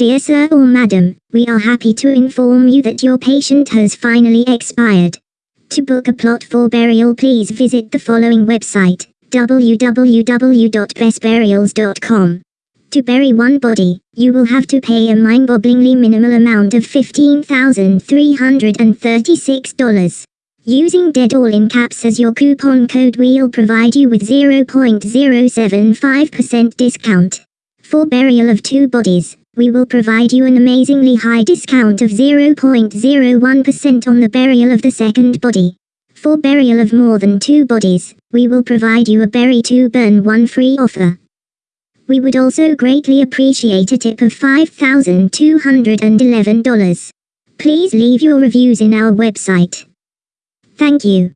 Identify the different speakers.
Speaker 1: Dear sir or madam, we are happy to inform you that your patient has finally expired. To book a plot for burial please visit the following website, www.bestburials.com. To bury one body, you will have to pay a mind-bogglingly minimal amount of $15,336. Using dead all in caps as your coupon code we'll provide you with 0.075% discount. For burial of two bodies, we will provide you an amazingly high discount of 0.01% on the burial of the second body. For burial of more than two bodies, we will provide you a bury two burn one free offer. We would also greatly appreciate a tip of $5,211. Please leave your reviews in our website. Thank you.